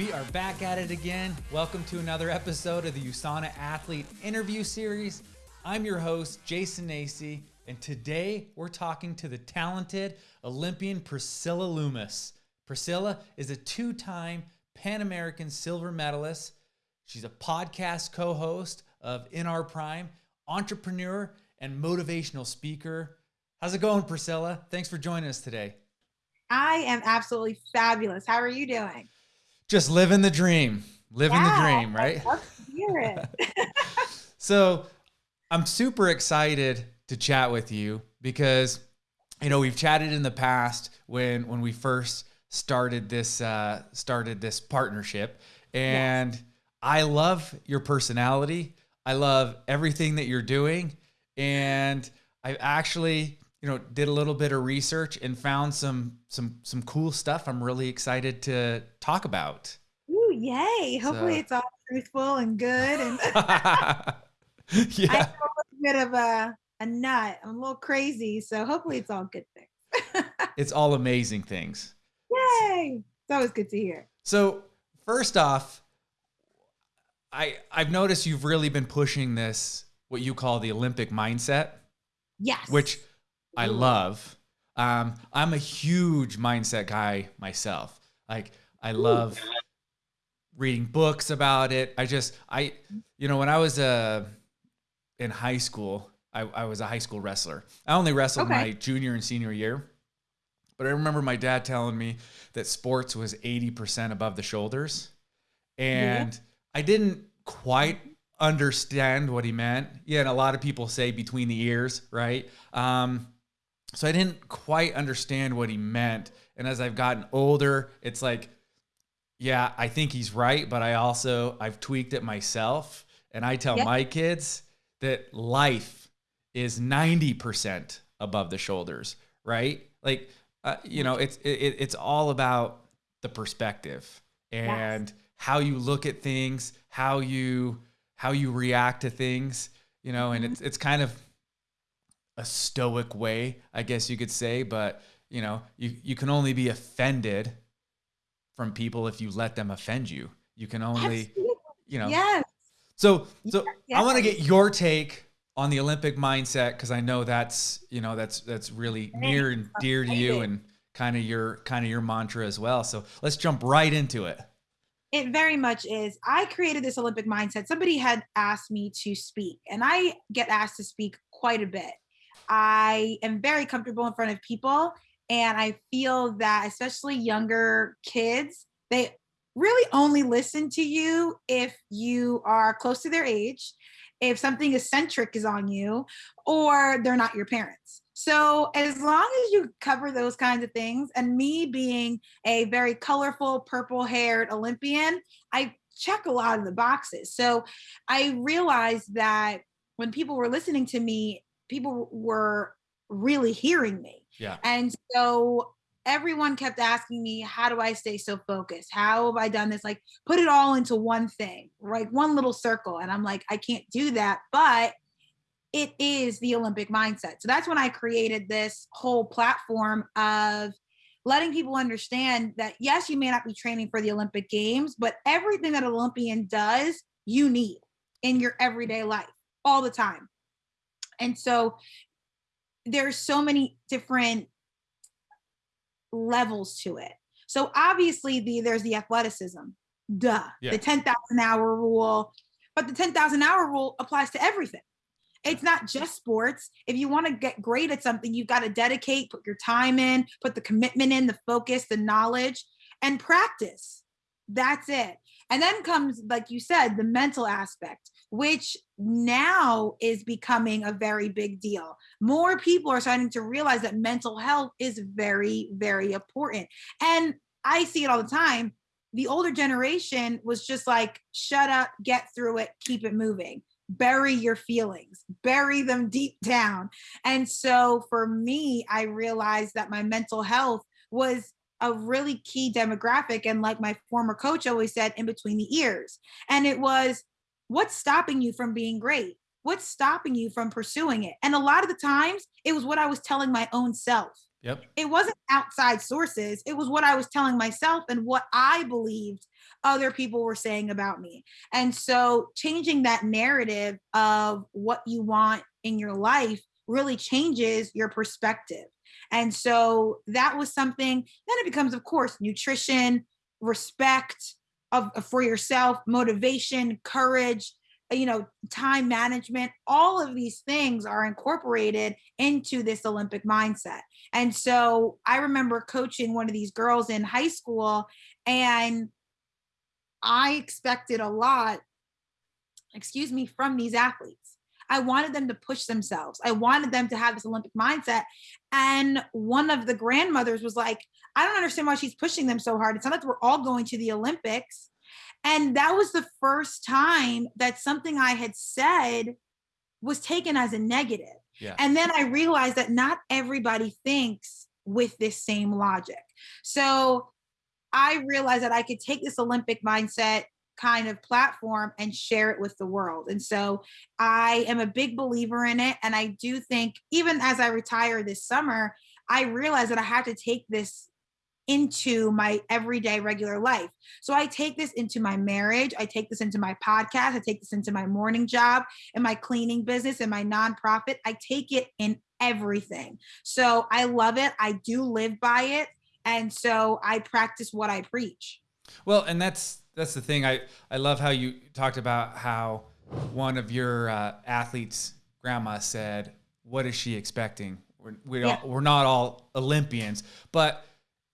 We are back at it again. Welcome to another episode of the USANA Athlete Interview Series. I'm your host, Jason Nacy, and today we're talking to the talented Olympian Priscilla Loomis. Priscilla is a two time Pan American silver medalist. She's a podcast co host of In Our Prime, entrepreneur, and motivational speaker. How's it going, Priscilla? Thanks for joining us today. I am absolutely fabulous. How are you doing? Just living the dream. Living yeah, the dream, right? hear it. so I'm super excited to chat with you because you know we've chatted in the past when when we first started this uh, started this partnership, and yes. I love your personality. I love everything that you're doing, and I've actually you know did a little bit of research and found some some some cool stuff i'm really excited to talk about. Ooh, yay. Hopefully so. it's all truthful and good and yeah. i'm a bit of a, a nut. I'm a little crazy so hopefully it's all good things. It's all amazing things. Yay. It's always good to hear. So first off i i've noticed you've really been pushing this what you call the olympic mindset yes. which I love. Um, I'm a huge mindset guy myself. Like I love reading books about it. I just I you know when I was uh in high school, I, I was a high school wrestler. I only wrestled okay. my junior and senior year. But I remember my dad telling me that sports was 80% above the shoulders. And yeah. I didn't quite understand what he meant. Yeah, and a lot of people say between the ears, right? Um, so I didn't quite understand what he meant. And as I've gotten older, it's like, yeah, I think he's right, but I also I've tweaked it myself. And I tell my kids that life is 90% above the shoulders, right? Like uh, you know, it's it, it's all about the perspective and yes. how you look at things, how you how you react to things, you know, and mm-hmm. it's it's kind of a stoic way, I guess you could say, but you know, you you can only be offended from people if you let them offend you. You can only, Absolutely. you know. Yes. So so yes. I want to get your take on the Olympic mindset because I know that's you know that's that's really near and dear to you and kind of your kind of your mantra as well. So let's jump right into it. It very much is. I created this Olympic mindset. Somebody had asked me to speak, and I get asked to speak quite a bit. I am very comfortable in front of people. And I feel that, especially younger kids, they really only listen to you if you are close to their age, if something eccentric is on you, or they're not your parents. So, as long as you cover those kinds of things, and me being a very colorful, purple haired Olympian, I check a lot of the boxes. So, I realized that when people were listening to me, people were really hearing me. Yeah. And so everyone kept asking me, how do I stay so focused? How have I done this? Like put it all into one thing, right? One little circle. And I'm like, I can't do that. But it is the Olympic mindset. So that's when I created this whole platform of letting people understand that yes, you may not be training for the Olympic Games, but everything that an Olympian does, you need in your everyday life all the time. And so there's so many different levels to it. So obviously the there's the athleticism, duh, yeah. the 10,000 hour rule, but the 10,000 hour rule applies to everything. It's not just sports. If you want to get great at something, you've got to dedicate, put your time in, put the commitment in, the focus, the knowledge, and practice. That's it. And then comes, like you said, the mental aspect which now is becoming a very big deal. More people are starting to realize that mental health is very, very important. And I see it all the time. The older generation was just like, shut up, get through it, keep it moving. Bury your feelings, bury them deep down. And so for me, I realized that my mental health was a really key demographic. And like my former coach always said, in between the ears. And it was what's stopping you from being great? What's stopping you from pursuing it? And a lot of the times it was what I was telling my own self. Yep. It wasn't outside sources. It was what I was telling myself and what I believed other people were saying about me. And so changing that narrative of what you want in your life really changes your perspective. And so that was something, then it becomes, of course, nutrition, respect of uh, for yourself, motivation, courage, uh, you know, time management, all of these things are incorporated into this Olympic mindset. And so I remember coaching one of these girls in high school, and I expected a lot, excuse me, from these athletes. I wanted them to push themselves. I wanted them to have this Olympic mindset. And one of the grandmothers was like, I don't understand why she's pushing them so hard. It's not like we're all going to the Olympics. And that was the first time that something I had said was taken as a negative. Yeah. And then I realized that not everybody thinks with this same logic. So I realized that I could take this Olympic mindset kind of platform and share it with the world. And so I am a big believer in it. And I do think, even as I retire this summer, I realized that I have to take this into my everyday regular life. So I take this into my marriage, I take this into my podcast, I take this into my morning job and my cleaning business and my nonprofit. I take it in everything. So I love it. I do live by it. And so I practice what I preach. Well, and that's that's the thing. I I love how you talked about how one of your uh, athletes' grandma said, "What is she expecting? We're we yeah. we're not all Olympians, but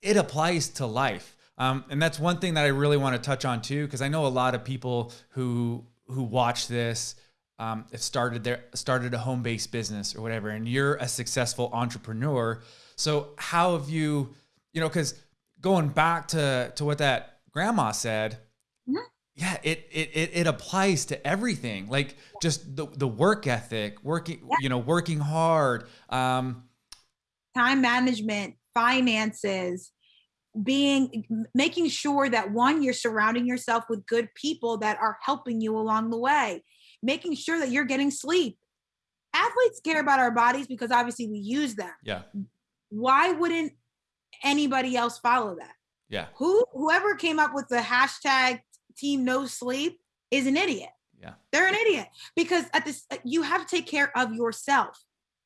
it applies to life." Um, and that's one thing that I really want to touch on too, because I know a lot of people who who watch this um, have started their started a home based business or whatever, and you're a successful entrepreneur. So how have you, you know, because going back to to what that grandma said, Mm-hmm. Yeah, it, it it it applies to everything. Like just the the work ethic, working yeah. you know, working hard, um, time management, finances, being making sure that one you're surrounding yourself with good people that are helping you along the way, making sure that you're getting sleep. Athletes care about our bodies because obviously we use them. Yeah. Why wouldn't anybody else follow that? Yeah. Who whoever came up with the hashtag team no sleep is an idiot. Yeah. They're an idiot because at this uh, you have to take care of yourself.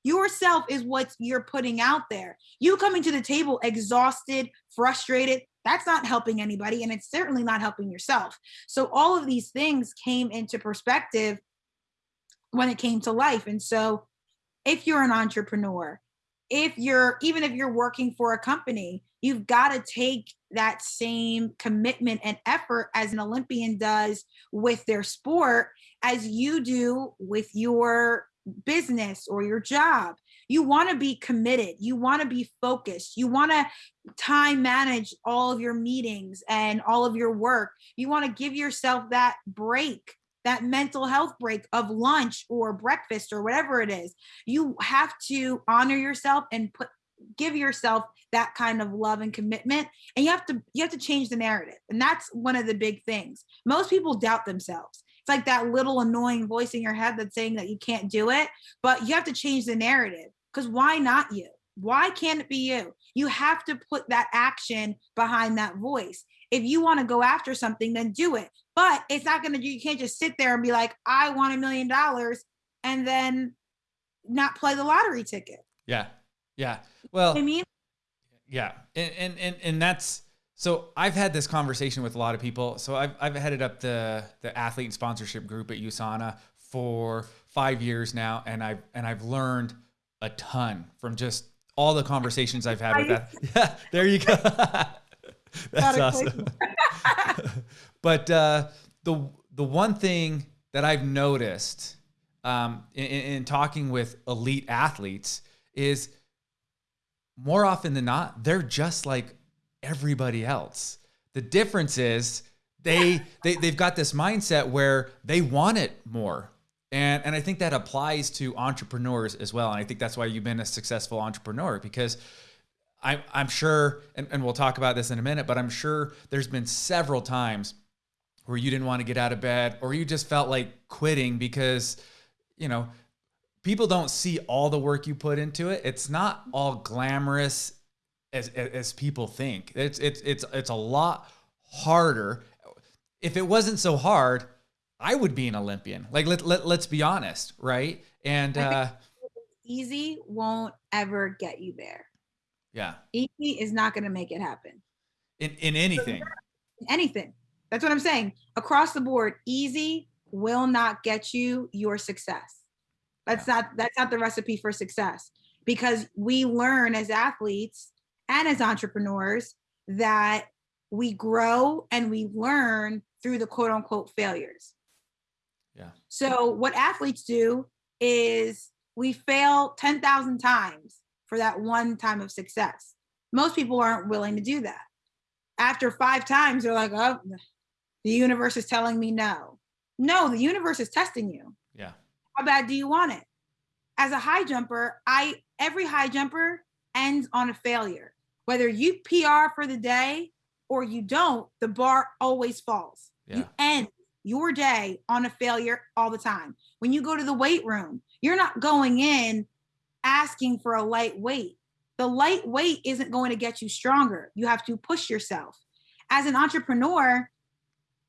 Yourself is what you're putting out there. You coming to the table exhausted, frustrated, that's not helping anybody and it's certainly not helping yourself. So all of these things came into perspective when it came to life. And so if you're an entrepreneur, if you're even if you're working for a company, you've got to take that same commitment and effort as an Olympian does with their sport as you do with your business or your job. You want to be committed. You want to be focused. You want to time manage all of your meetings and all of your work. You want to give yourself that break, that mental health break of lunch or breakfast or whatever it is. You have to honor yourself and put give yourself that kind of love and commitment and you have to you have to change the narrative and that's one of the big things. Most people doubt themselves. It's like that little annoying voice in your head that's saying that you can't do it but you have to change the narrative because why not you? Why can't it be you? You have to put that action behind that voice. If you want to go after something then do it but it's not going to you can't just sit there and be like i want a million dollars and then not play the lottery ticket. Yeah yeah. Well, I mean, yeah. And, and, and, and that's, so I've had this conversation with a lot of people. So I've, I've headed up the, the athlete sponsorship group at USANA for five years now. And I've, and I've learned a ton from just all the conversations I've had with that. Yeah, there you go. That's awesome. but uh, the the one thing that I've noticed um, in, in, talking with elite athletes is more often than not, they're just like everybody else. The difference is they, they they've got this mindset where they want it more. And and I think that applies to entrepreneurs as well. And I think that's why you've been a successful entrepreneur because I'm I'm sure and, and we'll talk about this in a minute, but I'm sure there's been several times where you didn't want to get out of bed or you just felt like quitting because you know people don't see all the work you put into it. It's not all glamorous as as people think. It's it's it's it's a lot harder. if it wasn't so hard, I would be an Olympian. Like let, let let's be honest, right? And uh easy won't ever get you there. Yeah. Easy is not going to make it happen. In in anything. anything. That's what I'm saying. Across the board, easy will not get you your success. That's yeah. not that's not the recipe for success because we learn as athletes and as entrepreneurs that we grow and we learn through the quote unquote failures. Yeah. So what athletes do is we fail 10,000 times for that one time of success. Most people aren't willing to do that. After five times, they're like, oh, the universe is telling me no. No, the universe is testing you. How bad do you want it? As a high jumper, I every high jumper ends on a failure. Whether you PR for the day or you don't, the bar always falls. Yeah. You end your day on a failure all the time. When you go to the weight room, you're not going in asking for a light weight. The light weight isn't going to get you stronger. You have to push yourself. As an entrepreneur,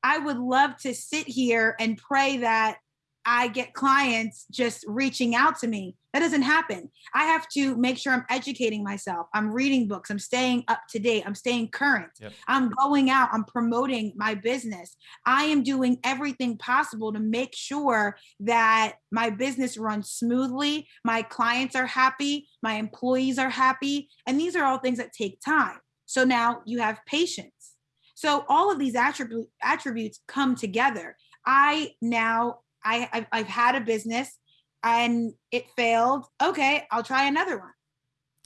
I would love to sit here and pray that I get clients just reaching out to me. That doesn't happen. I have to make sure I'm educating myself. I'm reading books. I'm staying up to date. I'm staying current. Yep. I'm going out. I'm promoting my business. I am doing everything possible to make sure that my business runs smoothly. My clients are happy. My employees are happy. And these are all things that take time. So now you have patience. So all of these attribute, attributes come together. I now I I've, I've had a business and it failed. Okay, I'll try another one.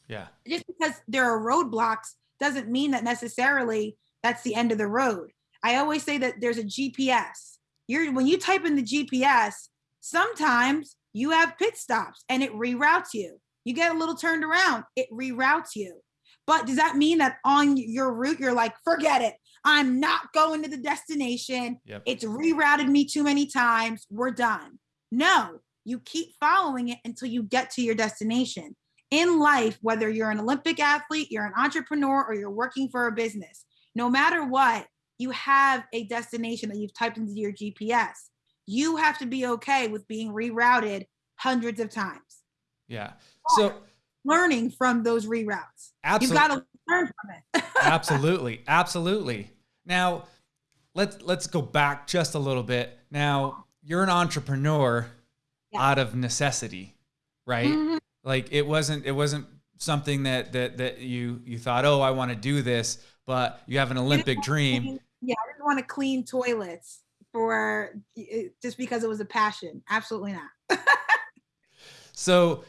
Yeah. Just because there are roadblocks doesn't mean that necessarily that's the end of the road. I always say that there's a GPS. You're when you type in the GPS, sometimes you have pit stops and it reroutes you. You get a little turned around, it reroutes you. But does that mean that on your route you're like, forget it? I'm not going to the destination. Yep. It's rerouted me too many times. We're done. No, you keep following it until you get to your destination. In life, whether you're an Olympic athlete, you're an entrepreneur, or you're working for a business, no matter what, you have a destination that you've typed into your GPS. You have to be okay with being rerouted hundreds of times. Yeah. So learning from those reroutes. Absolutely. You've got to learn from it. absolutely. Absolutely. Now, let's let's go back just a little bit. Now, you're an entrepreneur yeah. out of necessity, right? Mm-hmm. Like it wasn't it wasn't something that that that you you thought, "Oh, I want to do this," but you have an Olympic dream. Clean, yeah, I didn't want to clean toilets for just because it was a passion. Absolutely not. so,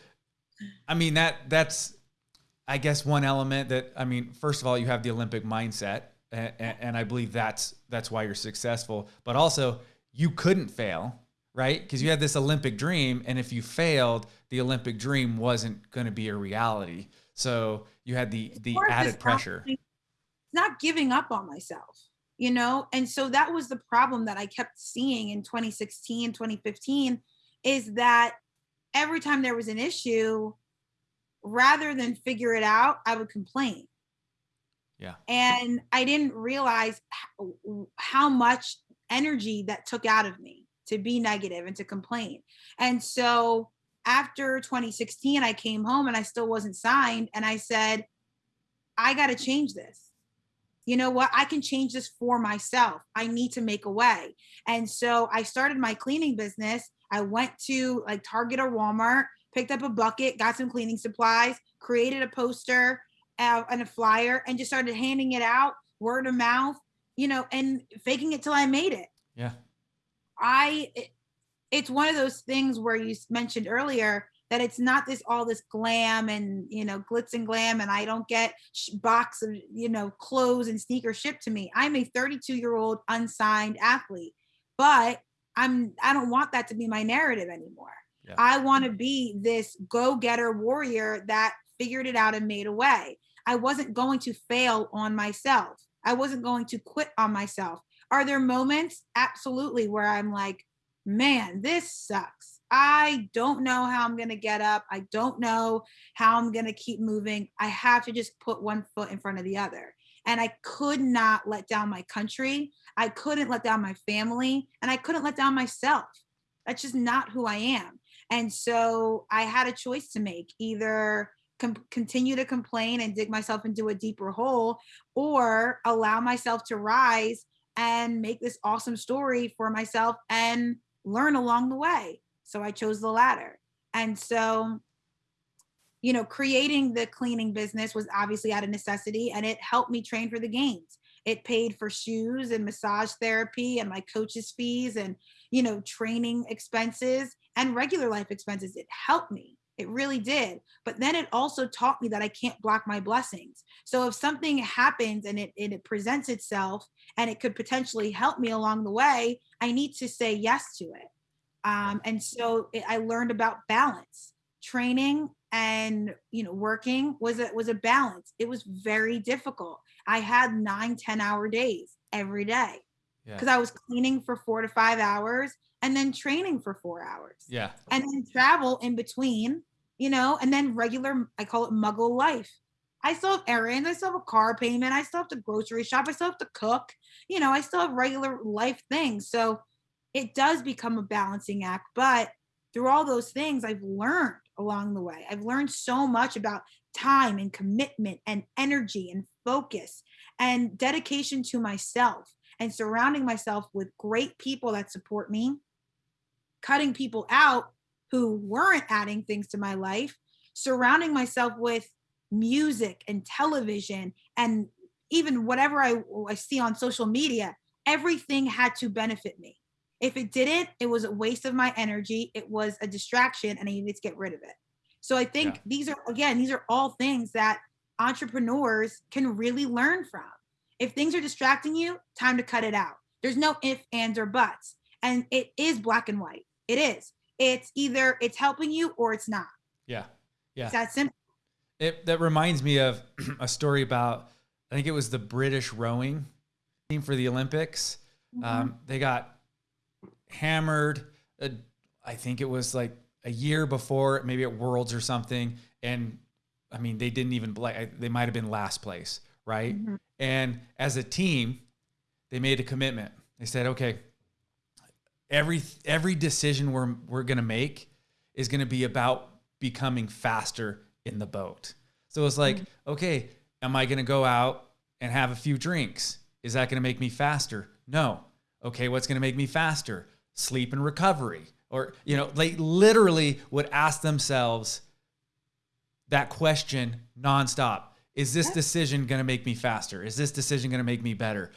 I mean that that's I guess one element that I mean, first of all, you have the Olympic mindset, and, and I believe that's that's why you're successful. But also, you couldn't fail, right? Because you had this Olympic dream, and if you failed, the Olympic dream wasn't going to be a reality. So you had the the added pressure. It's not giving up on myself, you know, and so that was the problem that I kept seeing in 2016, 2015, is that every time there was an issue, rather than figure it out, I would complain yeah. And I didn't realize how much energy that took out of me to be negative and to complain. And so after 2016, I came home and I still wasn't signed. And I said, I got to change this. You know what? I can change this for myself. I need to make a way. And so I started my cleaning business. I went to like Target or Walmart, picked up a bucket, got some cleaning supplies, created a poster, uh, and a flyer and just started handing it out word of mouth, you know, and faking it till I made it. Yeah. I, it, it's one of those things where you mentioned earlier that it's not this all this glam and you know glitz and glam and i don't get box of you know clothes and sneakers shipped to me i'm a 32 year old unsigned athlete but i'm i don't want that to be my narrative anymore yeah. i want to be this go-getter warrior that figured it out and made a way I wasn't going to fail on myself. I wasn't going to quit on myself. Are there moments? Absolutely, where I'm like, man, this sucks. I don't know how I'm going to get up. I don't know how I'm going to keep moving. I have to just put one foot in front of the other. And I could not let down my country. I couldn't let down my family and I couldn't let down myself. That's just not who I am. And so I had a choice to make either continue to complain and dig myself into a deeper hole or allow myself to rise and make this awesome story for myself and learn along the way. So I chose the latter. And so, you know, creating the cleaning business was obviously out of necessity and it helped me train for the games. It paid for shoes and massage therapy and my coach's fees and, you know, training expenses and regular life expenses. It helped me. It really did. But then it also taught me that I can't block my blessings. So if something happens and it, and it presents itself and it could potentially help me along the way, I need to say yes to it. Um, and so it, I learned about balance. Training and you know working was a was a balance. It was very difficult. I had nine, 10 hour days every day because yeah. I was cleaning for four to five hours and then training for four hours. Yeah. And then travel in between, you know, and then regular, I call it muggle life. I still have errands, I still have a car payment, I still have to grocery shop, I still have to cook, you know, I still have regular life things. So it does become a balancing act. But through all those things, I've learned along the way. I've learned so much about time and commitment and energy and focus and dedication to myself and surrounding myself with great people that support me cutting people out who weren't adding things to my life, surrounding myself with music and television and even whatever I, I see on social media, everything had to benefit me. If it didn't, it was a waste of my energy. It was a distraction and I needed to get rid of it. So I think yeah. these are, again, these are all things that entrepreneurs can really learn from. If things are distracting you, time to cut it out. There's no if, ands, or buts. And it is black and white. It is. It's either it's helping you or it's not. Yeah. Yeah. It's that simple. It that reminds me of a story about I think it was the British rowing team for the Olympics. Mm-hmm. Um, they got hammered. Uh, I think it was like a year before, maybe at Worlds or something, and I mean they didn't even like they might have been last place, right? Mm-hmm. And as a team, they made a commitment. They said, okay, every every decision we're we're gonna make is gonna be about becoming faster in the boat. So it's like, mm-hmm. okay, am I gonna go out and have a few drinks? Is that gonna make me faster? No. Okay, what's gonna make me faster? Sleep and recovery. Or, you know, they literally would ask themselves that question nonstop. Is this decision going to make me faster? Is this decision going to make me better?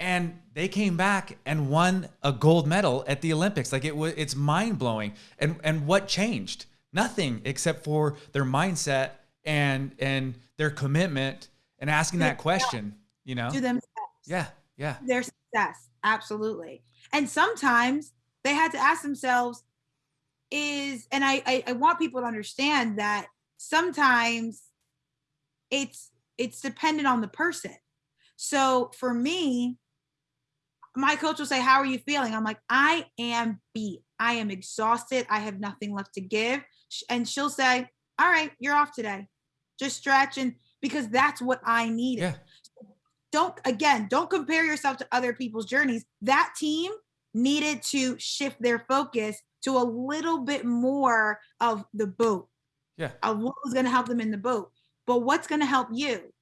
And they came back and won a gold medal at the Olympics. Like it was, it's mind blowing. And and what changed? Nothing except for their mindset and and their commitment and asking that question. You know, to themselves. Yeah, yeah. Their success, absolutely. And sometimes they had to ask themselves, is and I, I I want people to understand that sometimes it's it's dependent on the person. So for me, my coach will say, How are you feeling? I'm like, I am beat. I am exhausted. I have nothing left to give. And she'll say, All right, you're off today. Just stretch. And because that's what I needed. Yeah. Don't, again, don't compare yourself to other people's journeys. That team needed to shift their focus to a little bit more of the boat. Yeah. Of what was going to help them in the boat. But what's going to help you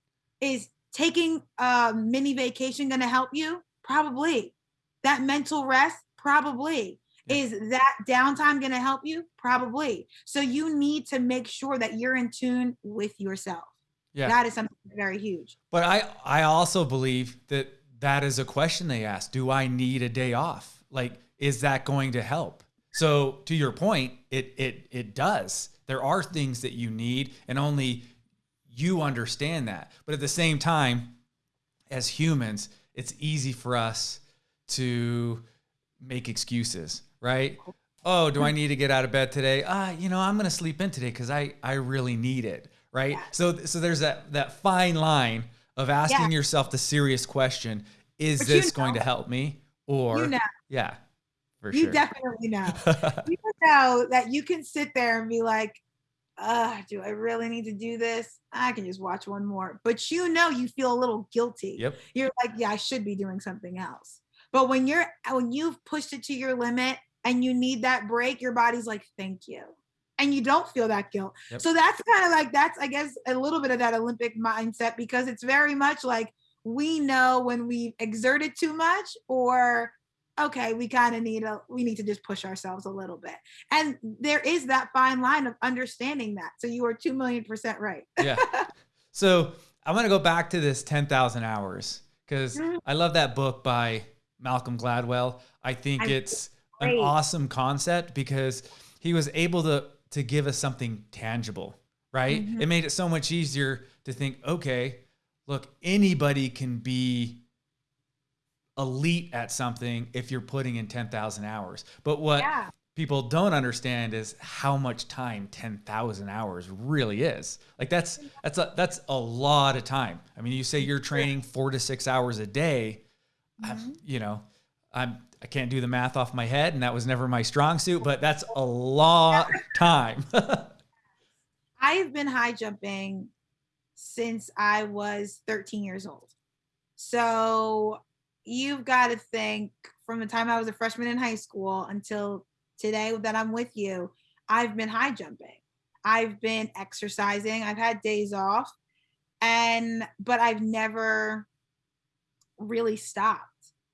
is taking a mini vacation going to help you? Probably. That mental rest? Probably. Is that downtime going to help you? Probably. So you need to make sure that you're in tune with yourself. Yeah. That is something very huge. But I I also believe that that is a question they ask. Do I need a day off? Like is that going to help? So to your point, it it it does. There are things that you need and only you understand that. But at the same time, as humans, it's easy for us to make excuses, right? Oh, do I need to get out of bed today? Ah, you know, I'm going to sleep in today because I I really need it, right? Yeah. So so there's that that fine line of asking yeah. yourself the serious question: Is but this you know, going to help me? Or you know. yeah, for you sure. definitely know. you know that you can sit there and be like, uh, do I really need to do this? I can just watch one more. But you know, you feel a little guilty. Yep. You're like, yeah, I should be doing something else. But when you're when you've pushed it to your limit and you need that break, your body's like, thank you. And you don't feel that guilt. Yep. So that's kind of like that's, I guess, a little bit of that Olympic mindset because it's very much like we know when we've exerted too much or okay we kind of need a we need to just push ourselves a little bit. And there is that fine line of understanding that so you are 2 million percent right. Yeah. So i want to go back to this 10000 hours because mm-hmm. i love that book by malcolm gladwell. I think I it's an awesome concept because he was able to to give us something tangible right? Mm-hmm. it made it so much easier to think okay look anybody can be elite at something if you're putting in 10,000 hours. But what yeah. people don't understand is how much time 10,000 hours really is. Like that's that's a that's a lot of time. I mean, you say you're training 4 to 6 hours a day. Mm-hmm. you know, I'm I can't do the math off my head and that was never my strong suit, but that's a lot of time. I've been high jumping since I was 13 years old. So you've got to think from the time I was a freshman in high school until today that I'm with you, I've been high jumping. I've been exercising. I've had days off. And, but I've never really stopped.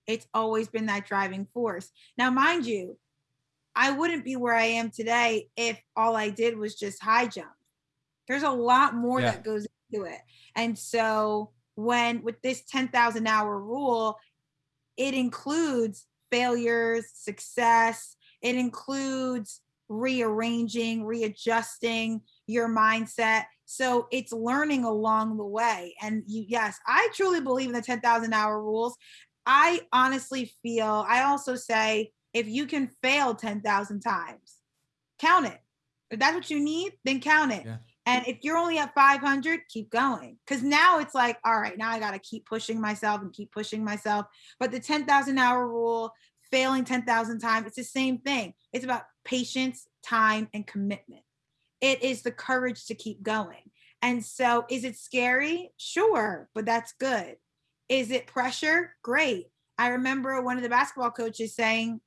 It's always been that driving force. Now, mind you, I wouldn't be where I am today if all I did was just high jump. There's a lot more yeah. that goes into it. And so, when with this 10,000 hour rule, it includes failures, success, it includes rearranging, readjusting your mindset. So it's learning along the way. And you, yes, I truly believe in the 10,000 hour rules. I honestly feel, I also say, if you can fail 10,000 times, count it. If that's what you need, then count it. Yeah. And if you're only at 500, keep going. Because now it's like, all right, now I got to keep pushing myself and keep pushing myself. But the 10,000 hour rule, failing 10,000 times, it's the same thing. It's about patience, time, and commitment. It is the courage to keep going. And so, is it scary? Sure, but that's good. Is it pressure? Great. I remember one of the basketball coaches saying,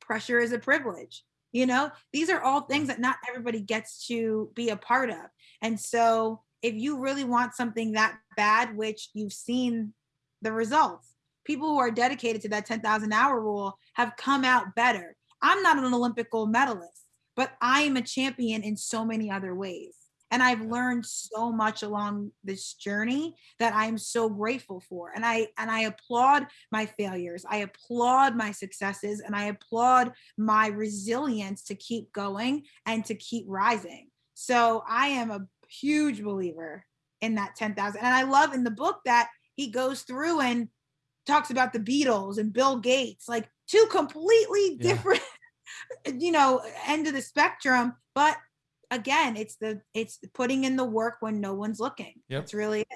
pressure is a privilege you know these are all things that not everybody gets to be a part of. And so if you really want something that bad which you've seen the results people who are dedicated to that 10,000 hour rule have come out better. I'm not an olympic gold medalist but i am a champion in so many other ways and i've learned so much along this journey that i'm so grateful for and i and i applaud my failures i applaud my successes and i applaud my resilience to keep going and to keep rising so i am a huge believer in that 10,000 and i love in the book that he goes through and talks about the Beatles and Bill Gates like two completely different yeah. you know end of the spectrum but again, it's the it's putting in the work when no one's looking. Yep. That's really it.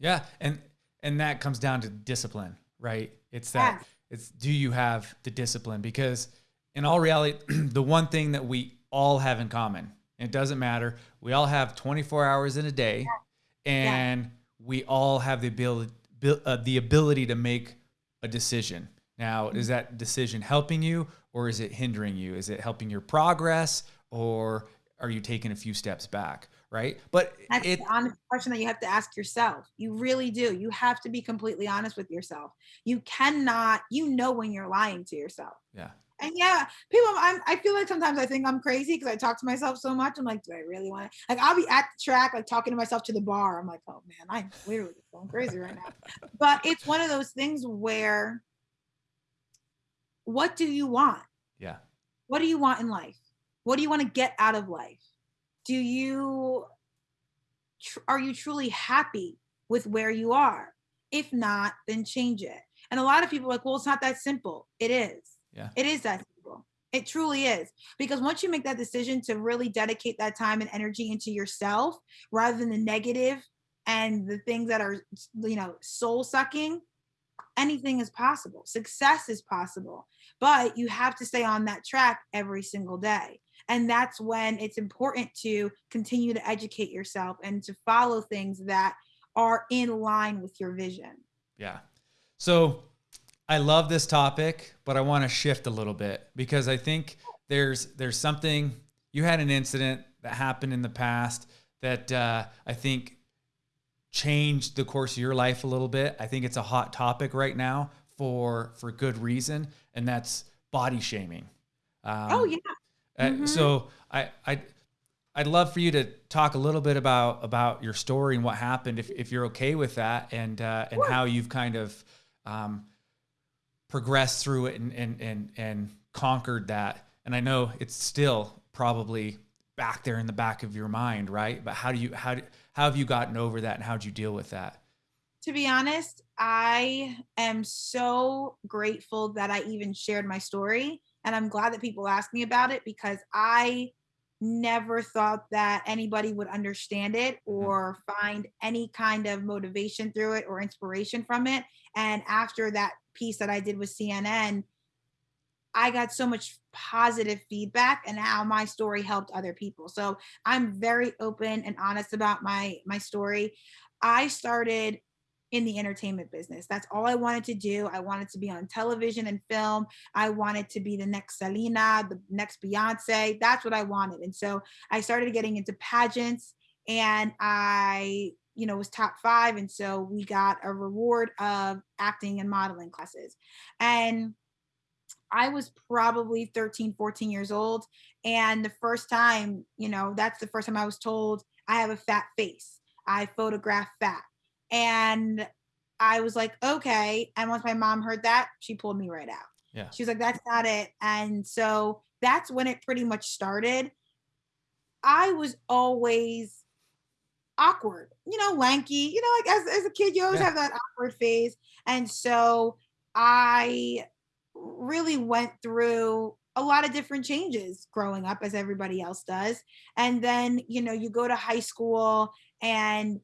Yeah, and and that comes down to discipline, right? It's that yeah. it's do you have the discipline because in all reality, the one thing that we all have in common, it doesn't matter, we all have 24 hours in a day, yeah. and yeah. we all have the ability uh, the ability to make a decision. Now, mm-hmm. is that decision helping you or is it hindering you? Is it helping your progress or are you taking a few steps back? Right. But that's it, the honest question that you have to ask yourself. You really do. You have to be completely honest with yourself. You cannot, you know, when you're lying to yourself. Yeah. And yeah, people, I'm, I feel like sometimes I think I'm crazy because I talk to myself so much. I'm like, do I really want to? Like, I'll be at the track, like talking to myself to the bar. I'm like, oh man, I'm literally going crazy right now. but it's one of those things where what do you want? Yeah. What do you want in life? What do you want to get out of life? Do you are you truly happy with where you are? If not, then change it. And a lot of people are like, well, it's not that simple. It is. Yeah. It is that simple. It truly is. Because once you make that decision to really dedicate that time and energy into yourself rather than the negative and the things that are, you know, soul sucking, anything is possible. Success is possible. But you have to stay on that track every single day. And that's when it's important to continue to educate yourself and to follow things that are in line with your vision. Yeah. So I love this topic, but I want to shift a little bit because I think there's there's something you had an incident that happened in the past that uh, I think changed the course of your life a little bit. I think it's a hot topic right now for for good reason, and that's body shaming. Um, oh yeah. Mm-hmm. so I I I'd love for you to talk a little bit about about your story and what happened, if if you're okay with that, and uh, and sure. how you've kind of um, progressed through it and and and and conquered that. And I know it's still probably back there in the back of your mind, right? But how do you how do, how have you gotten over that, and how did you deal with that? To be honest, I am so grateful that I even shared my story, and I'm glad that people ask me about it because I never thought that anybody would understand it mm-hmm. or find any kind of motivation through it or inspiration from it. And after that piece that I did with CNN, I got so much positive feedback and how my story helped other people. So I'm very open and honest about my my story. I started in the entertainment business. That's all I wanted to do. I wanted to be on television and film. I wanted to be the next Selena, the next Beyonce. That's what I wanted. And so I started getting into pageants and I, you know, was top five. And so we got a reward of acting and modeling classes. And I was probably 13, 14 years old. And the first time, you know, that's the first time I was told I have a fat face. I photograph fat. And I was like, okay. And once my mom heard that, she pulled me right out. Yeah. She was like, that's not it. And so that's when it pretty much started. I was always awkward, you know, lanky, you know, like as, as a kid, you always yeah. have that awkward phase. And so I really went through a lot of different changes growing up as everybody else does. And then, you know, you go to high school and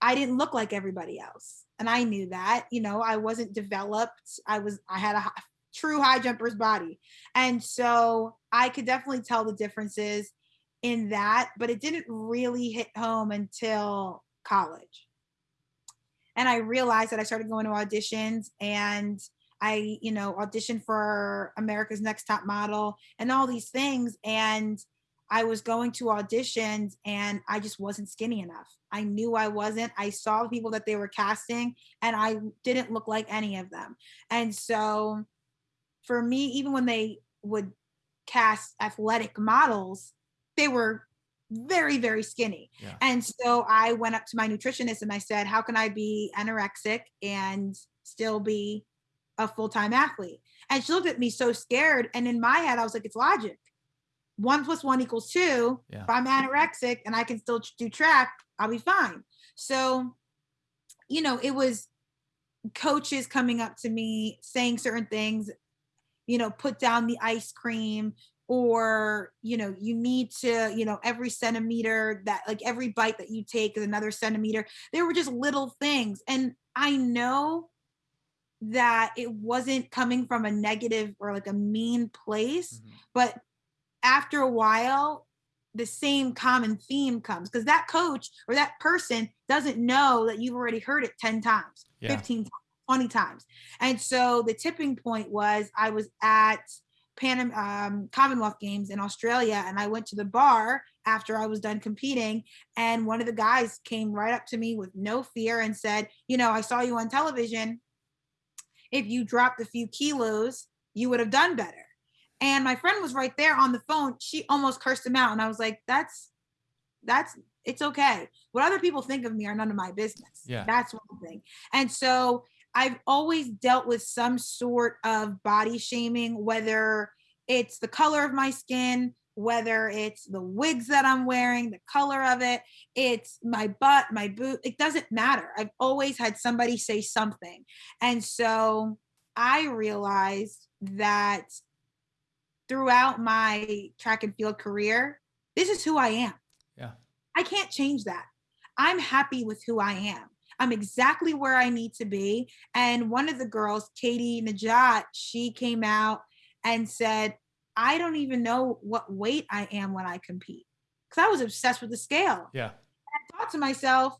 I didn't look like everybody else. And I knew that, you know, I wasn't developed. I was, I had a true high jumper's body. And so I could definitely tell the differences in that, but it didn't really hit home until college. And I realized that I started going to auditions and I, you know, auditioned for America's Next Top Model and all these things. And I was going to auditions and I just wasn't skinny enough. I knew I wasn't. I saw the people that they were casting and I didn't look like any of them. And so for me, even when they would cast athletic models, they were very, very skinny. Yeah. And so I went up to my nutritionist and I said, How can I be anorexic and still be a full time athlete? And she looked at me so scared. And in my head, I was like, It's logic one plus one equals two. Yeah. If I'm anorexic and I can still do track, I'll be fine. So, you know, it was coaches coming up to me saying certain things, you know, put down the ice cream or you know you need to you know every centimeter that like every bite that you take is another centimeter There were just little things and i know that it wasn't coming from a negative or like a mean place mm-hmm. but after a while, the same common theme comes because that coach or that person doesn't know that you've already heard it 10 times, yeah. 15 times, 20 times. And so the tipping point was I was at Pan um, Commonwealth Games in Australia and I went to the bar after I was done competing. And one of the guys came right up to me with no fear and said, You know, I saw you on television. If you dropped a few kilos, you would have done better. And my friend was right there on the phone. She almost cursed him out. And I was like, that's, that's, it's okay. What other people think of me are none of my business. Yeah. That's one thing. And so I've always dealt with some sort of body shaming, whether it's the color of my skin, whether it's the wigs that I'm wearing, the color of it, it's my butt, my boot, it doesn't matter. I've always had somebody say something. And so I realized that throughout my track and field career, this is who I am. Yeah. I can't change that. I'm happy with who I am. I'm exactly where I need to be. And one of the girls, Katie Nageotte, she came out and said, I don't even know what weight I am when I compete because I was obsessed with the scale. Yeah. I thought to myself,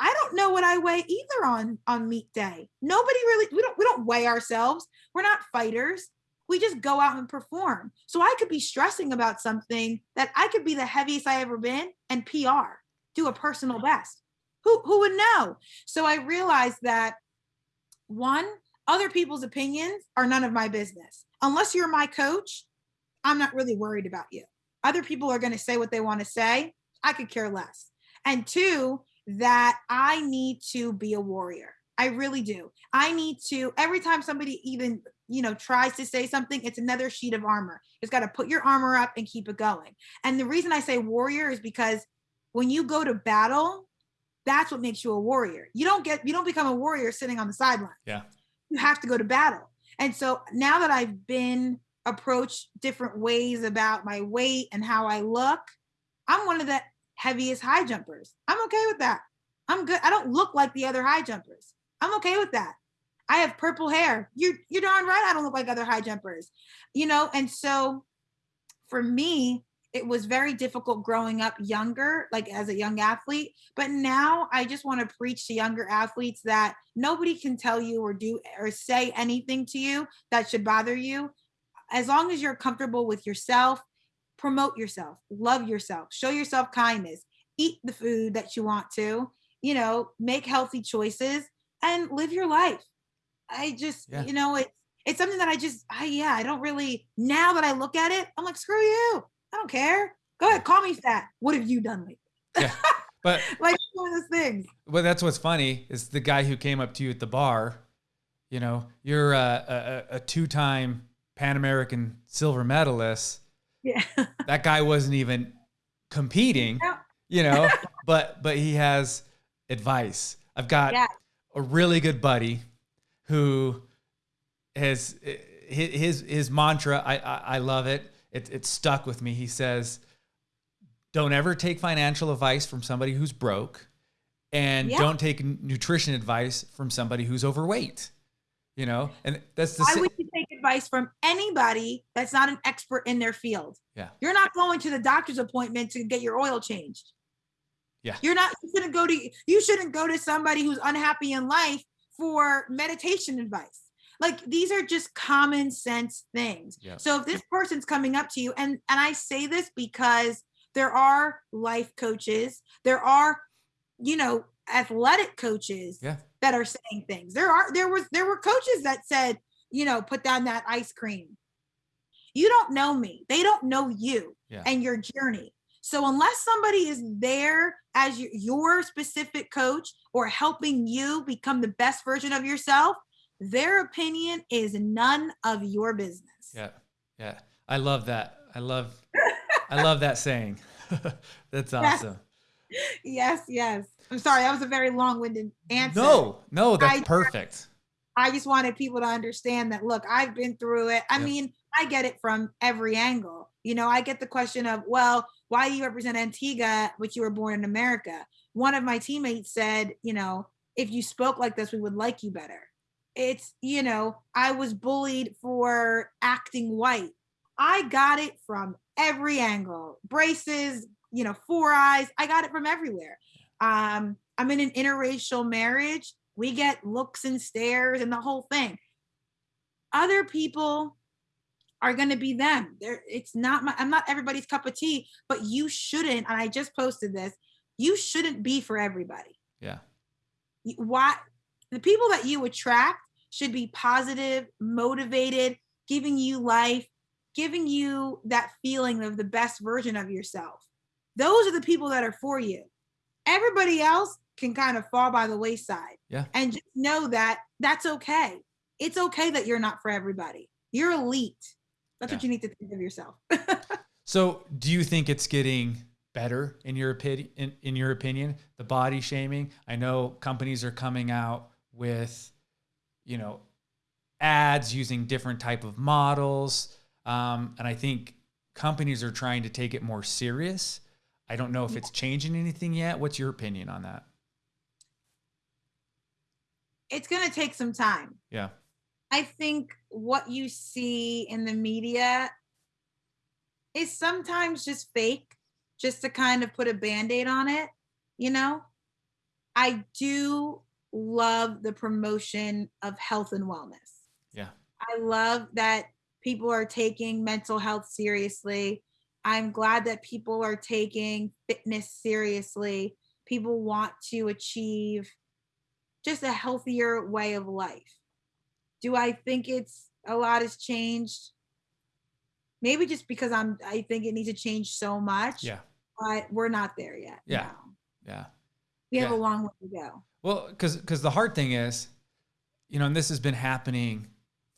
I don't know what I weigh either on on meet day. Nobody really we don't we don't weigh ourselves. We're not fighters. We just go out and perform. So I could be stressing about something that I could be the heaviest I ever been and PR, do a personal best. Who who would know? So I realized that one, other people's opinions are none of my business. Unless you're my coach, I'm not really worried about you. Other people are going to say what they want to say. I could care less. And two, that I need to be a warrior. I really do. I need to, every time somebody even, you know, tries to say something, it's another sheet of armor. It's got to put your armor up and keep it going. And the reason I say warrior is because when you go to battle, that's what makes you a warrior. You don't get, you don't become a warrior sitting on the sideline. Yeah. You have to go to battle. And so now that I've been approached different ways about my weight and how I look, I'm one of the heaviest high jumpers. I'm okay with that. I'm good. I don't look like the other high jumpers. I'm okay with that. I have purple hair. You're you're darn right. I don't look like other high jumpers, you know. And so, for me, it was very difficult growing up younger, like as a young athlete. But now I just want to preach to younger athletes that nobody can tell you or do or say anything to you that should bother you. As long as you're comfortable with yourself promote yourself, love yourself, show yourself kindness, eat the food that you want to, you know, make healthy choices and live your life. I just, yeah. you know, it's it's something that I just, I yeah, I don't really. Now that I look at it, I'm like, screw you. I don't care. Go ahead, call me fat. What have you done lately? Yeah, but like one of those things. But that's what's funny is the guy who came up to you at the bar. You know, you're a, a, a two-time Pan American silver medalist yeah. that guy wasn't even competing, you know, but but he has advice. I've got yeah. a really good buddy who has his his mantra. I I, I love it. It it stuck with me. He says, "Don't ever take financial advice from somebody who's broke, and yeah. don't take nutrition advice from somebody who's overweight." You know, and that's the. Why would you take advice from anybody that's not an expert in their field. Yeah. You're not going to the doctor's appointment to get your oil changed. Yeah. You're not you shouldn't go to you shouldn't go to somebody who's unhappy in life for meditation advice. Like these are just common sense things. Yeah. So if this person's coming up to you and and I say this because there are life coaches, there are you know athletic coaches yeah. that are saying things. There are there was there were coaches that said you know, put down that ice cream. You don't know me. They don't know you yeah. and your journey. So unless somebody is there as your specific coach or helping you become the best version of yourself, their opinion is none of your business. Yeah. Yeah. I love that. I love I love that saying. That's awesome. Yes. yes, yes. I'm sorry, that was a very long-winded answer. No, no, that's I, perfect. I just wanted people to understand that look, I've been through it. I yep. mean, I get it from every angle. You know, I get the question of, well, why do you represent Antigua, which you were born in America? One of my teammates said, you know, if you spoke like this, we would like you better. It's, you know, I was bullied for acting white. I got it from every angle braces, you know, four eyes. I got it from everywhere. Um, I'm in an interracial marriage we get looks and stares and the whole thing. Other people are going to be them. There, it's not my, I'm not everybody's cup of tea, but you shouldn't. And I just posted this. You shouldn't be for everybody. Yeah. Why the people that you attract should be positive, motivated, giving you life, giving you that feeling of the best version of yourself. Those are the people that are for you. Everybody else can kind of fall by the wayside. Yeah. And just know that that's okay. It's okay that you're not for everybody. You're elite. That's yeah. what you need to think of yourself. so, do you think it's getting better in your opinion? In, in your opinion, the body shaming? I know companies are coming out with, you know, ads using different type of models, um, and I think companies are trying to take it more serious. I don't know if it's changing anything yet. What's your opinion on that? it's going to take some time. Yeah. I think what you see in the media is sometimes just fake, just to kind of put a band aid on it, you know? I do love the promotion of health and wellness. Yeah. I love that people are taking mental health seriously. I'm glad that people are taking fitness seriously. People want to achieve just a healthier way of life. Do I think it's a lot has changed? Maybe just because I'm I think it needs to change so much. Yeah. But we're not there yet. Yeah. No. Yeah. We have yeah. a long way to go. Well, because because the hard thing is, you know, and this has been happening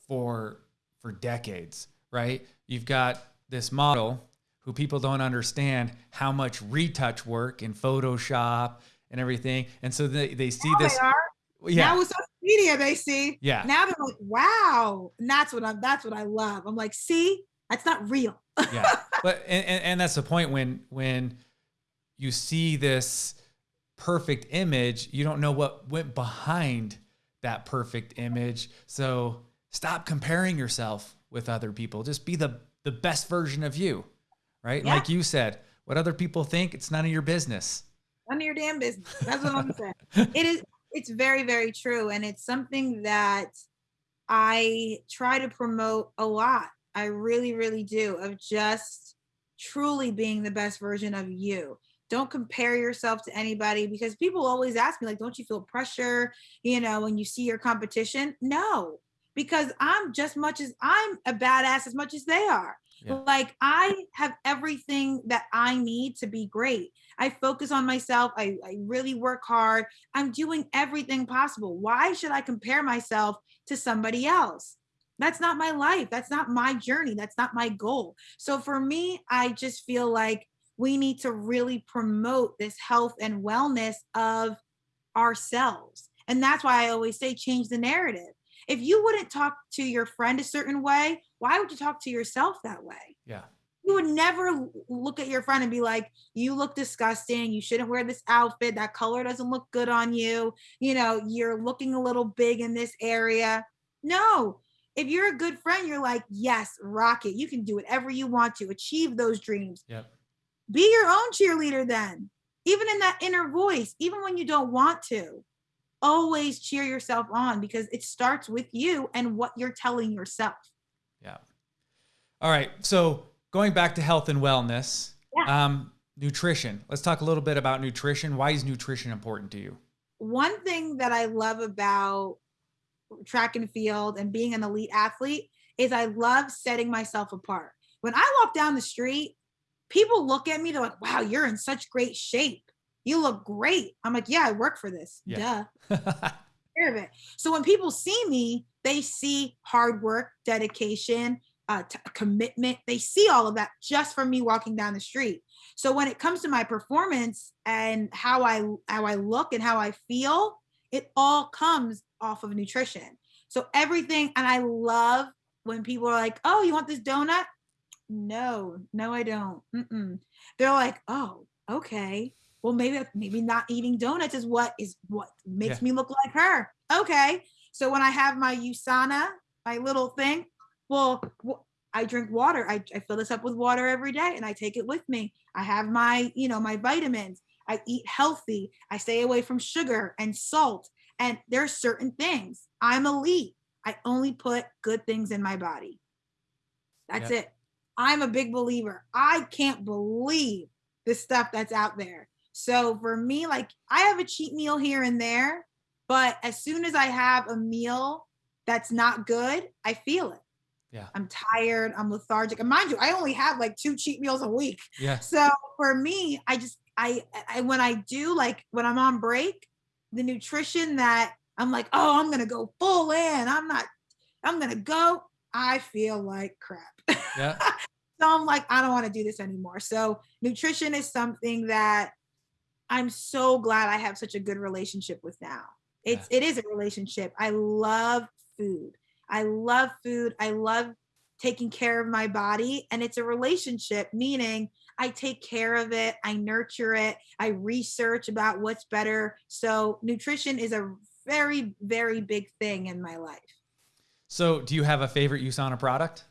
for for decades, right? You've got this model who people don't understand how much retouch work in Photoshop and everything, and so they they see now this. They yeah. Now with social media, they see. Yeah. Now they're like, wow, and that's what I'm. That's what I love. I'm like, see, that's not real. yeah, but and, and and that's the point when when you see this perfect image, you don't know what went behind that perfect image. So stop comparing yourself with other people. Just be the the best version of you, right? Yeah. Like you said, what other people think, it's none of your business. None of your damn business. That's what I'm saying. It is. It's very, very true, and it's something that I try to promote a lot. I really, really do. Of just truly being the best version of you don't compare yourself to anybody because people always ask me like don't you feel pressure you know when you see your competition no because i'm just much as i'm a badass as much as they are yeah. like i have everything that i need to be great i focus on myself I, I really work hard i'm doing everything possible why should i compare myself to somebody else that's not my life that's not my journey that's not my goal so for me i just feel like we need to really promote this health and wellness of ourselves. And that's why I always say change the narrative. If you wouldn't talk to your friend a certain way, why would you talk to yourself that way? Yeah. You would never look at your friend and be like, you look disgusting. You shouldn't wear this outfit. That color doesn't look good on you. You know, you're looking a little big in this area. No, if you're a good friend, you're like, yes, rock it. You can do whatever you want to achieve those dreams. Yep. Be your own cheerleader then. Even in that inner voice, even when you don't want to, always cheer yourself on because it starts with you and what you're telling yourself. Yeah. All right. So going back to health and wellness, yeah. um, nutrition. Let's talk a little bit about nutrition. Why is nutrition important to you? One thing that I love about track and field and being an elite athlete is I love setting myself apart. When I walk down the street, people look at me, they're like, wow, you're in such great shape. You look great. I'm like, yeah, I work for this. Yeah. Duh. of it. So when people see me, they see hard work, dedication, uh, t- commitment. They see all of that just from me walking down the street. So when it comes to my performance and how I how I look and how I feel, it all comes off of nutrition. So everything, and I love when people are like, "Oh, you want this donut? no, no, I don't. Mm-mm. They're like, oh, okay. Well, maybe maybe not eating donuts is what is what makes yeah. me look like her. Okay. So when I have my USANA, my little thing, well, I drink water. I, I fill this up with water every day and I take it with me. I have my, you know, my vitamins. I eat healthy. I stay away from sugar and salt. And there's certain things. I'm elite. I only put good things in my body. That's it. I'm a big believer. I can't believe the stuff that's out there. So for me, like I have a cheat meal here and there, but as soon as I have a meal that's not good, I feel it. Yeah. I'm tired, I'm lethargic. And mind you, I only have like two cheat meals a week. Yeah. So for me, I just I I when I do like when I'm on break, the nutrition that I'm like, oh, I'm gonna go full in. I'm not, I'm gonna go. I feel like crap. Yeah. so I'm like, I don't want to do this anymore. So nutrition is something that I'm so glad I have such a good relationship with now. It's yeah. it is a relationship. I love food. I love food. I love taking care of my body and it's a relationship meaning I take care of it, I nurture it, I research about what's better. So nutrition is a very very big thing in my life. So, do you have a favorite USANA product?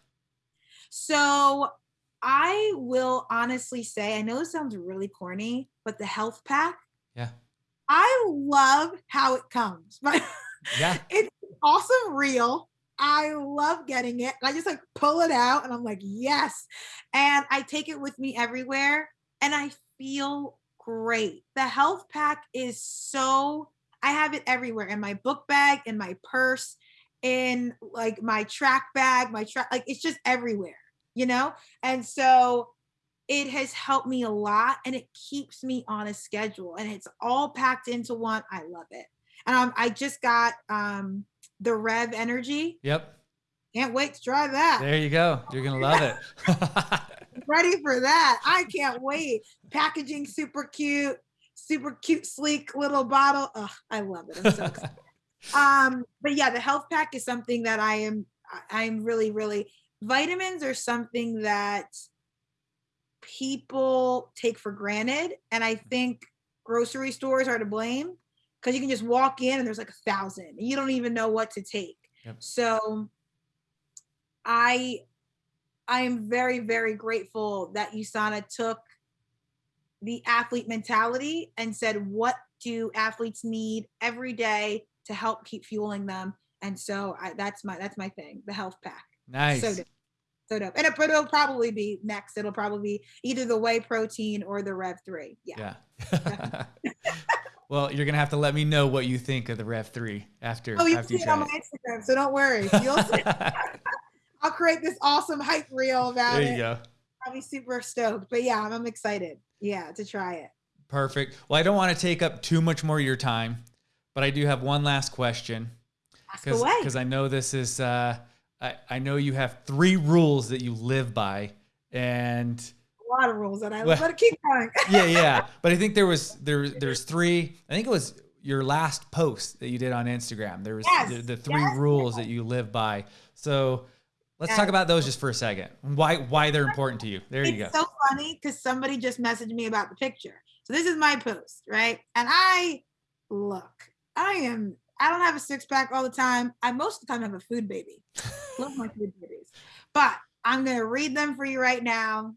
So I will honestly say, I know it sounds really corny, but the health pack. Yeah. I love how it comes. Yeah. It's awesome real. I love getting it. I just like pull it out and I'm like, yes. And I take it with me everywhere and I feel great. The health pack is so, I have it everywhere in my book bag, in my purse, in like my track bag, my track, like it's just everywhere, you know? And so it has helped me a lot and it keeps me on a schedule and it's all packed into one. I love it. Um, I just got um the Rev Energy. Yep. Can't wait to try that. There you go. You're gonna love it. Ready for that. I can't wait. Packaging super cute, super cute, sleek little bottle. Oh, I love it. I'm so excited. um, but yeah, the health pack is something that I am I'm really, really vitamins are something that people take for granted. And I think grocery stores are to blame because you can just walk in and there's like a thousand and you don't even know what to take. Yep. So I I am very, very grateful that USANA took the athlete mentality and said, what do athletes need every day to help keep fueling them? And so I, that's my that's my thing, the health pack. Nice. So dope. So dope. And it, it'll probably be next. It'll probably be either the whey protein or the Rev three. Yeah. Yeah. Well, you're gonna have to let me know what you think of the Rev Three after. Oh, you after see it on my Instagram, so don't worry. You'll see. I'll create this awesome hype reel about it. There you go. I'll be super stoked. But yeah, I'm, I'm excited. Yeah, to try it. Perfect. Well, I don't want to take up too much more of your time, but I do have one last question. Ask away. Because I know this is. Uh, I, I know you have three rules that you live by, and a lot of rules that I well, let it keep going. yeah, yeah. But I think there was there there's three. I think it was your last post that you did on Instagram. There was yes, the, the, three yes, rules yes. that you live by. So let's talk about those just for a second. Why why they're important to you. There it's you go. So funny because somebody just messaged me about the picture. So this is my post, right? And I look, I am I don't have a six pack all the time. I most of the time have a food baby. Love my food babies. But I'm gonna read them for you right now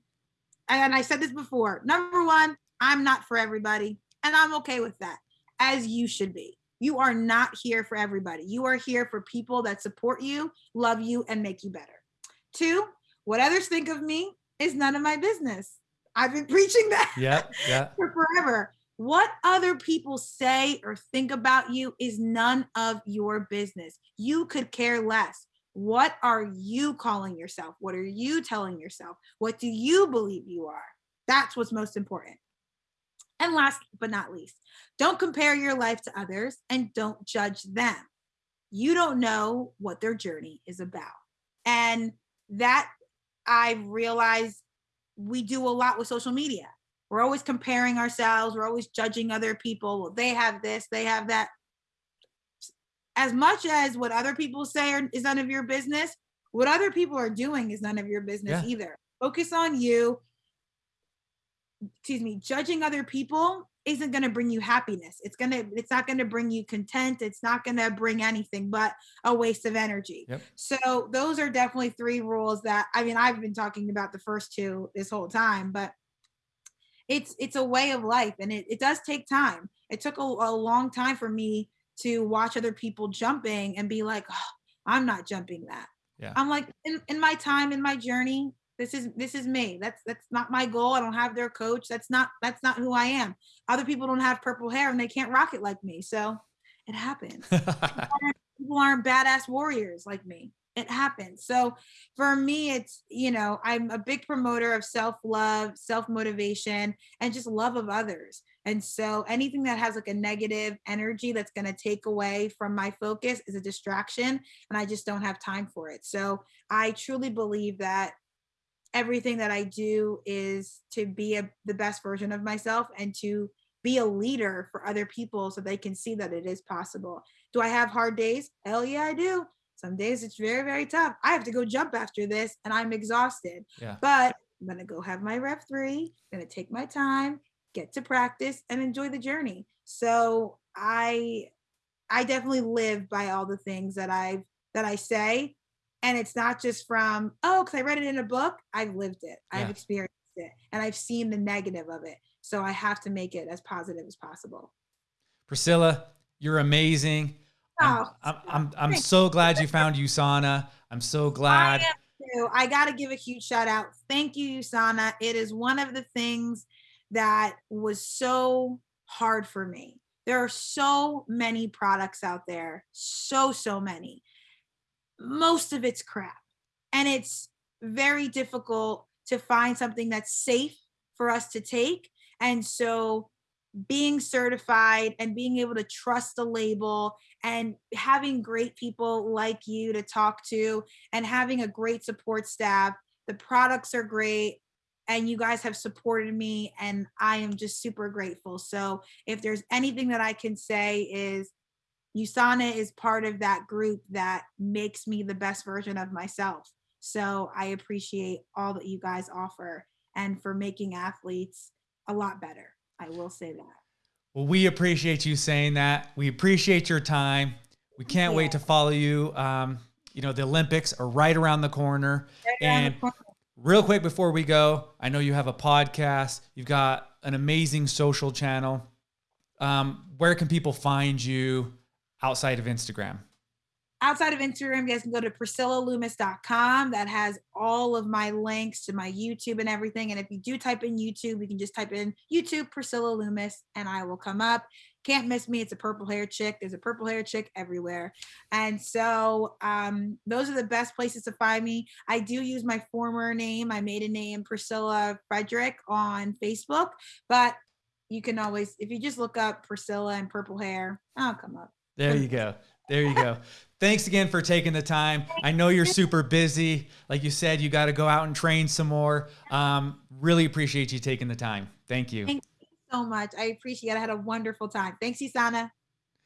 and I said this before. Number one, I'm not for everybody, and I'm okay with that, as you should be. You are not here for everybody. You are here for people that support you, love you, and make you better. Two, what others think of me is none of my business. I've been preaching that yeah, yeah. for forever. What other people say or think about you is none of your business. You could care less. What are you calling yourself? What are you telling yourself? What do you believe you are? That's what's most important. And last but not least, don't compare your life to others and don't judge them. You don't know what their journey is about. And that I realize we do a lot with social media. We're always comparing ourselves, we're always judging other people. Well, they have this, they have that as much as what other people say are, is none of your business, what other people are doing is none of your business yeah. either. Focus on you. Excuse me, judging other people isn't going to bring you happiness. It's going to it's not going to bring you content. It's not going to bring anything but a waste of energy. Yep. So those are definitely three rules that I mean I've been talking about the first two this whole time, but it's it's a way of life and it, it does take time. It took a, a long time for me to watch other people jumping and be like, oh, I'm not jumping that. Yeah. I'm like, in, in my time, in my journey, this is this is me. That's that's not my goal. I don't have their coach. That's not that's not who I am. Other people don't have purple hair and they can't rock it like me. So it happens. people aren't badass warriors like me. It happens. So for me, it's, you know, I'm a big promoter of self love, self motivation, and just love of others. And so anything that has like a negative energy that's going to take away from my focus is a distraction. And I just don't have time for it. So I truly believe that everything that I do is to be a, the best version of myself and to be a leader for other people so they can see that it is possible. Do I have hard days? Hell yeah, I do. Some days it's very, very tough. I have to go jump after this and I'm exhausted. Yeah. But I'm gonna go have my Rev three, I'm gonna take my time, get to practice and enjoy the journey. So I I definitely live by all the things that I've that I say And it's not just from, oh, because I read it in a book. I've lived it, yeah. I've experienced it, and I've seen the negative of it. So I have to make it as positive as possible. Priscilla, you're amazing. I'm, oh, I'm, I'm, I'm so glad you found USANA. I'm so glad. I, I got to give a huge shout out. Thank you, USANA. It is one of the things that was so hard for me. There are so many products out there, so, so many. Most of it's crap. And it's very difficult to find something that's safe for us to take. And so being certified and being able to trust the label and having great people like you to talk to and having a great support staff. The products are great and you guys have supported me and I am just super grateful. So if there's anything that I can say is USANA is part of that group that makes me the best version of myself. So I appreciate all that you guys offer and for making athletes a lot better. I will say that. Well, we appreciate you saying that. We appreciate your time. We can't yeah. wait to follow you. Um, you know, the Olympics are right around the corner. Right and the corner. Real quick before we go, I know you have a podcast. You've got an amazing social channel. Um, where can people find you outside of Instagram? Outside of Instagram, you guys can go to priscillaloomis.com. That has all of my links to my YouTube and everything. And if you do type in YouTube, you can just type in YouTube Priscilla Loomis and I will come up. Can't miss me. It's a purple hair chick. There's a purple hair chick everywhere. And so um, those are the best places to find me. I do use my former name, my maiden name, Priscilla Frederick on Facebook, but you can always, if you just look up Priscilla and purple hair, I'll come up. There you go. There you go. Thanks again for taking the time. I know you're super busy. Like you said, you got to go out and train some more. Um, really appreciate you taking the time. Thank you. Thank you so much. I appreciate it. I had a wonderful time. Thanks, USANA.